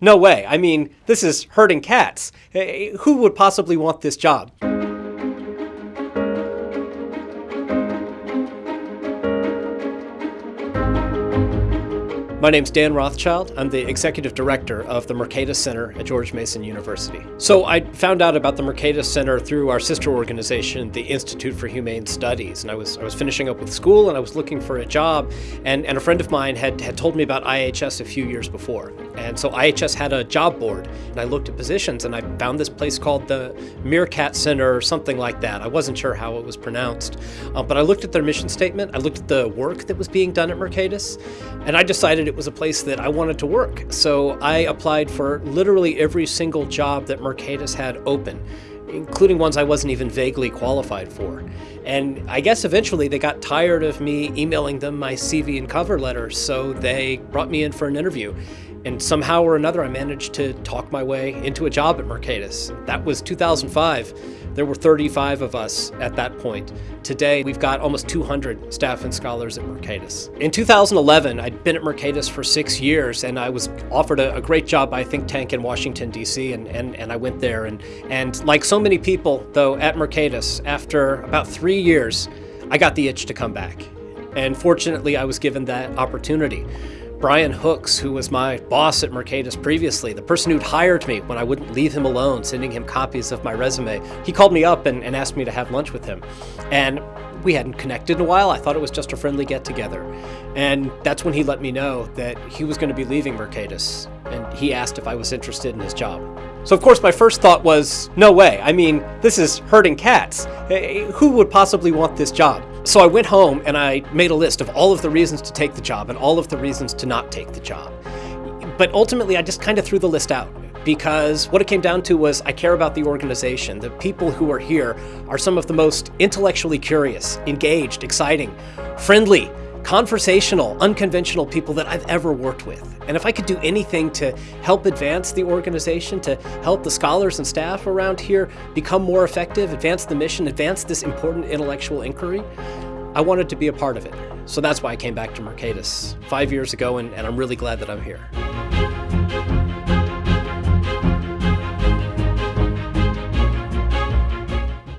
No way. I mean, this is herding cats. Eh, Who would possibly want this job? My name's Dan Rothschild. I'm the executive director of the Mercatus Center at George Mason University. So I found out about the Mercatus Center through our sister organization, the Institute for Humane Studies. And I was I was finishing up with school and I was looking for a job and, and a friend of mine had, had told me about IHS a few years before. And so IHS had a job board and I looked at positions and I found this place called the Meerkat Center or something like that. I wasn't sure how it was pronounced. Uh, but I looked at their mission statement, I looked at the work that was being done at Mercatus, and I decided it was a place that I wanted to work. So I applied for literally every single job that Mercatus had open, including ones I wasn't even vaguely qualified for. And I guess eventually they got tired of me emailing them my CV and cover letter, so they brought me in for an interview. And somehow or another, I managed to talk my way into a job at Mercatus. That was 2005. There were 35 of us at that point. Today, we've got almost 200 staff and scholars at Mercatus. In 2011, I'd been at Mercatus for six years, and I was offered a, a great job by a think tank in Washington, D.C., and, and, and I went there. And, and like so many people, though, at Mercatus, after about three years, I got the itch to come back. And fortunately, I was given that opportunity. Brian Hooks, who was my boss at Mercatus previously, the person who'd hired me when I wouldn't leave him alone, sending him copies of my resume, he called me up and, and asked me to have lunch with him. And we hadn't connected in a while. I thought it was just a friendly get together. And that's when he let me know that he was going to be leaving Mercatus. And he asked if I was interested in his job. So, of course, my first thought was no way. I mean, this is herding cats. Eh, Who would possibly want this job? So I went home and I made a list of all of the reasons to take the job and all of the reasons to not take the job. But ultimately, I just kind of threw the list out because what it came down to was I care about the organization. The people who are here are some of the most intellectually curious, engaged, exciting, friendly, conversational, unconventional people that I've ever worked with. And if I could do anything to help advance the organization, to help the scholars and staff around here become more effective, advance the mission, advance this important intellectual inquiry, I wanted to be a part of it. So that's why I came back to Mercatus five years ago, and, and I'm really glad that I'm here.